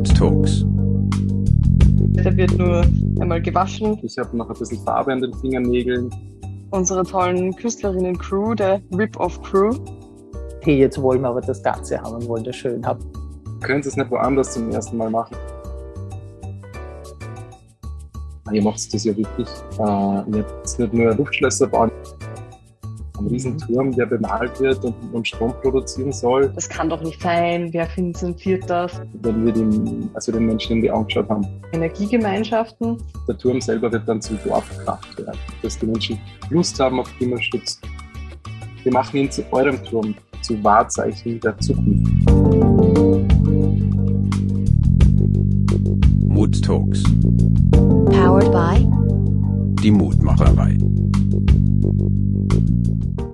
Mood Talks. Der wird nur einmal gewaschen. Ich habe noch ein bisschen Farbe an den Fingernägeln. Unsere tollen Künstlerinnen-Crew, der Rip-Off-Crew. Hey, jetzt wollen wir aber das Ganze haben und wollen das schön haben. Können Sie es nicht woanders zum ersten Mal machen? Ihr macht das ja wirklich. Äh, ihr habt nicht nur Luftschlösser bauen, einen Riesenturm, der bemalt wird und, und Strom produzieren soll. Das kann doch nicht sein. Wer finanziert das? Wenn wir den, also den Menschen in die Augen geschaut haben. Energiegemeinschaften. Der Turm selber wird dann zum Dorfkraftwerk, dass die Menschen Lust haben auf Klimaschutz. Wir machen ihn zu eurem Turm, zu Wahrzeichen der Zukunft. Mood Talks. Powered by Die Mutmacherei.